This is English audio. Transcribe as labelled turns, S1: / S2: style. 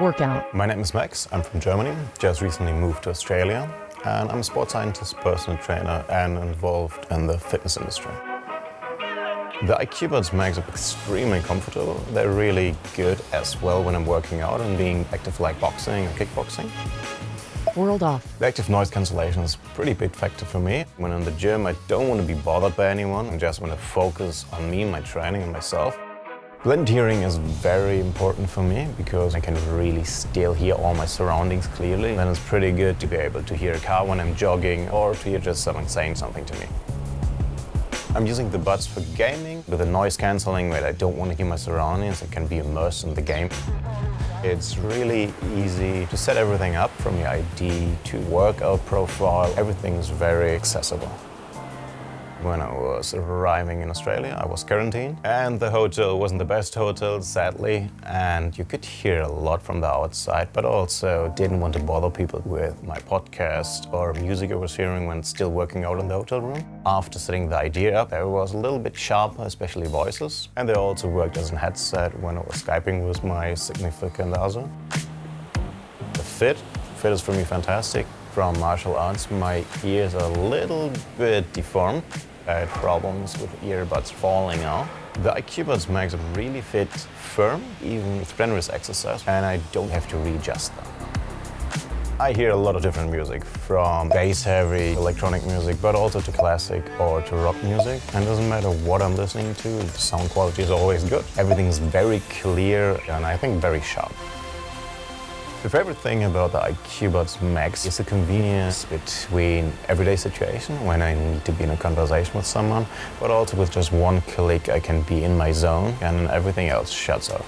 S1: workout.
S2: My name is Max, I'm from Germany, just recently moved to Australia and I'm a sports scientist, personal trainer and involved in the fitness industry. The IQ Buds Max are extremely comfortable. They're really good as well when I'm working out and being active like boxing or kickboxing.
S1: World off.
S2: The active noise cancellation is a pretty big factor for me. When I'm in the gym, I don't want to be bothered by anyone. I just want to focus on me, my training and myself. Blend hearing is very important for me because I can really still hear all my surroundings clearly. And it's pretty good to be able to hear a car when I'm jogging or to hear just someone saying something to me. I'm using the buds for gaming with the noise cancelling where I don't want to hear my surroundings. I can be immersed in the game. It's really easy to set everything up from EarID to workout profile. Everything's very accessible. When I was arriving in Australia, I was quarantined and the hotel wasn't the best hotel, sadly, and you could hear a lot from the outside, but also didn't want to bother people with my podcast or music I was hearing when still working out in the hotel room. After setting the idea up, there was a little bit sharper, especially voices, and they also worked as a headset when I was Skyping with my significant other. The fit, fit is for me fantastic from martial arts, my ears are a little bit deformed. I had problems with earbuds falling out. The IQ Buds Max really fit firm, even with strenuous exercise, and I don't have to readjust them. I hear a lot of different music, from bass-heavy electronic music, but also to classic or to rock music. And it doesn't matter what I'm listening to, the sound quality is always good. Everything is very clear and I think very sharp. The favorite thing about the IQ Buds Max is the convenience between everyday situation when I need to be in a conversation with someone, but also with just one click I can be in my zone and everything else shuts off.